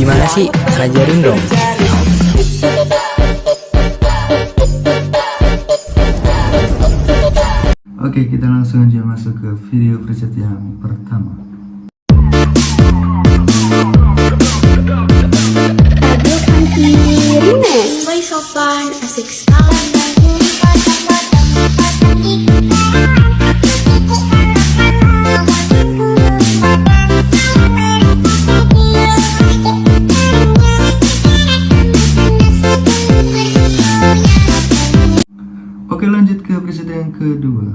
Gimana sih? Ajarin dong. Oke, kita langsung aja masuk ke video preset yang pertama. Boy sopan, asik sekali. Lanjut ke preset yang kedua.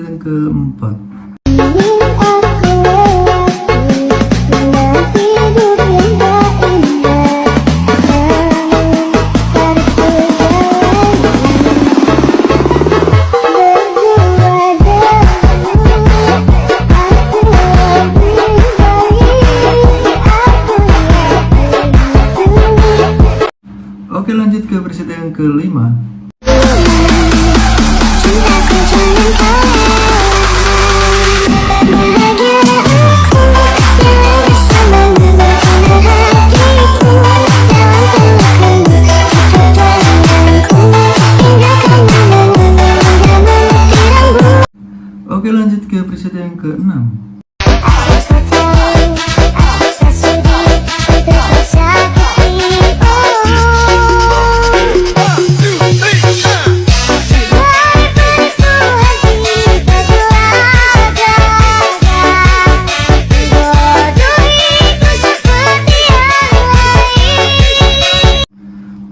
Yang keempat. Oke, lanjut ke preset yang kelima. Oke, lanjut ke preset yang keenam.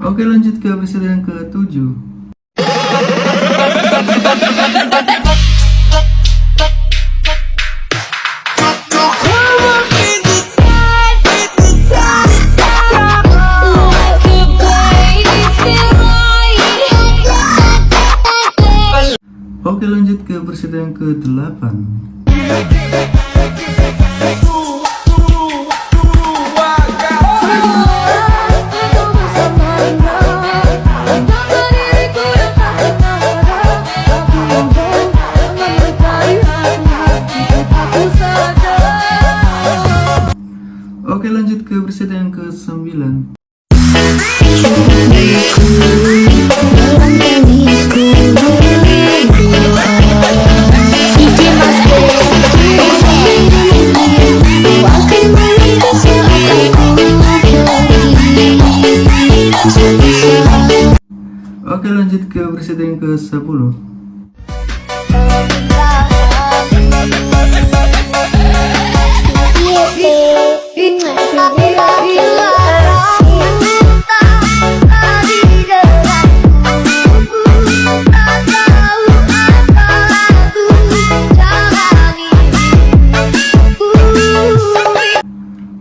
Oke, lanjut ke preset yang preset yang ke-8. kita lanjut ke preset yang ke 10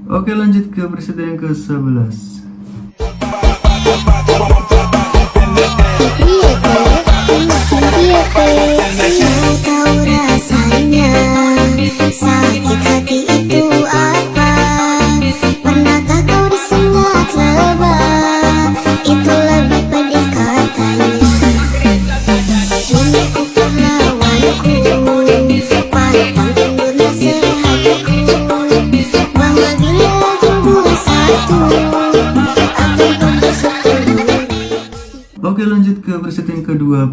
Oke lanjut ke preset yang ke 11 Oke, lanjut ke preset yang ke-12.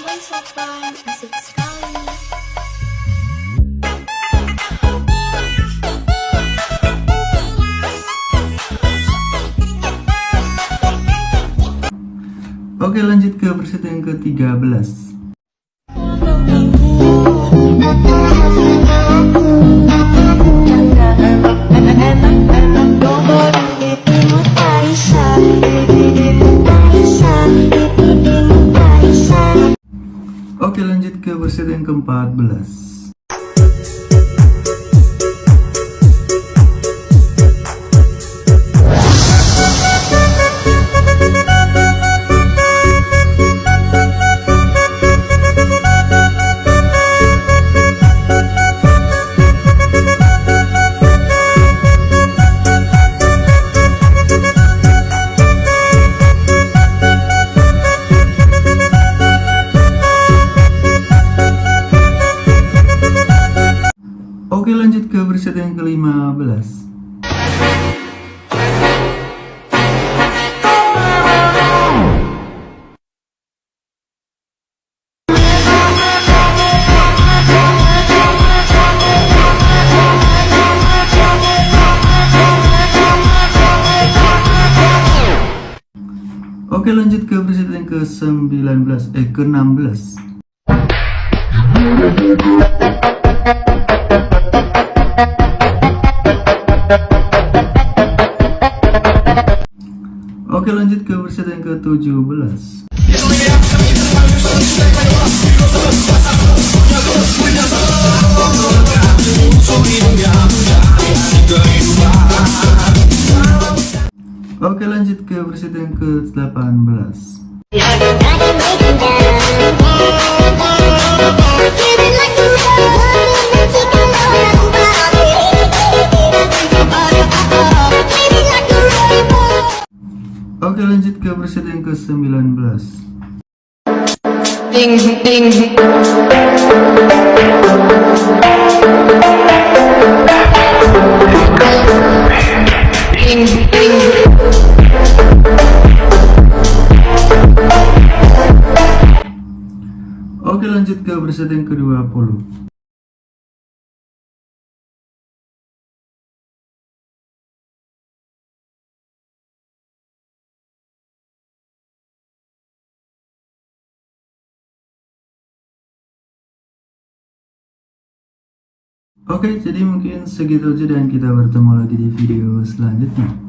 Boy sopan, asik sekali. Oke, lanjut ke preset yang ke-13. Yang ke-14 versi yang ke-15 Oke lanjut ke versi yang ke-19 eh ke-16 Oke lanjut ke versi yang ke-17 Oke lanjut ke versi yang ke-18 ke-19 ding ding. Ding ding. Oke lanjut ke versi yang ke-20 Oke, jadi mungkin segitu aja dan kita bertemu lagi di video selanjutnya.